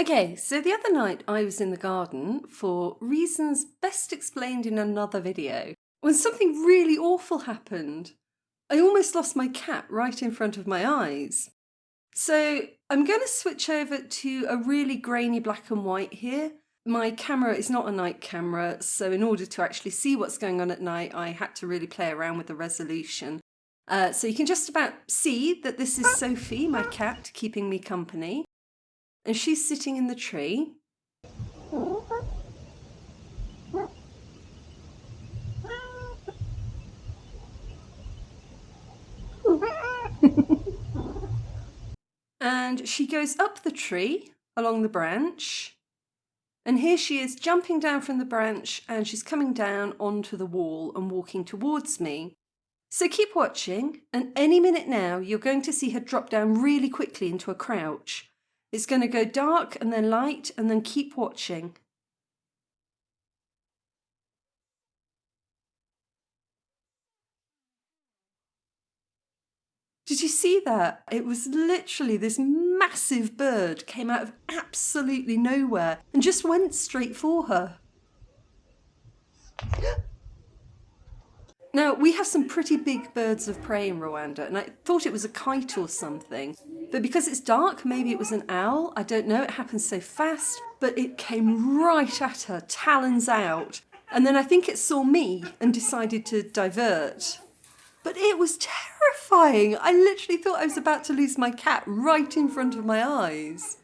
Okay, so the other night I was in the garden for reasons best explained in another video when something really awful happened. I almost lost my cat right in front of my eyes. So I'm going to switch over to a really grainy black and white here. My camera is not a night camera, so in order to actually see what's going on at night, I had to really play around with the resolution. Uh, so you can just about see that this is Sophie, my cat, keeping me company and she's sitting in the tree. and she goes up the tree along the branch and here she is jumping down from the branch and she's coming down onto the wall and walking towards me. So keep watching and any minute now you're going to see her drop down really quickly into a crouch. It's going to go dark and then light and then keep watching. Did you see that? It was literally this massive bird came out of absolutely nowhere and just went straight for her. Now, we have some pretty big birds of prey in Rwanda, and I thought it was a kite or something. But because it's dark, maybe it was an owl, I don't know, it happened so fast, but it came right at her, talons out. And then I think it saw me and decided to divert. But it was terrifying. I literally thought I was about to lose my cat right in front of my eyes.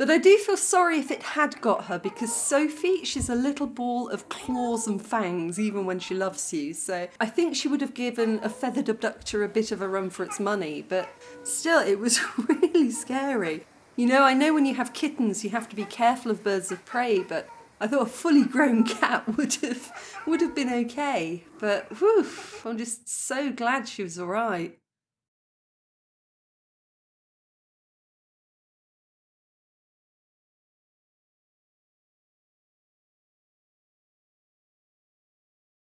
But I do feel sorry if it had got her because Sophie, she's a little ball of claws and fangs even when she loves you. So I think she would have given a feathered abductor a bit of a run for its money, but still it was really scary. You know, I know when you have kittens you have to be careful of birds of prey, but I thought a fully grown cat would have would have been okay. But whew, I'm just so glad she was alright.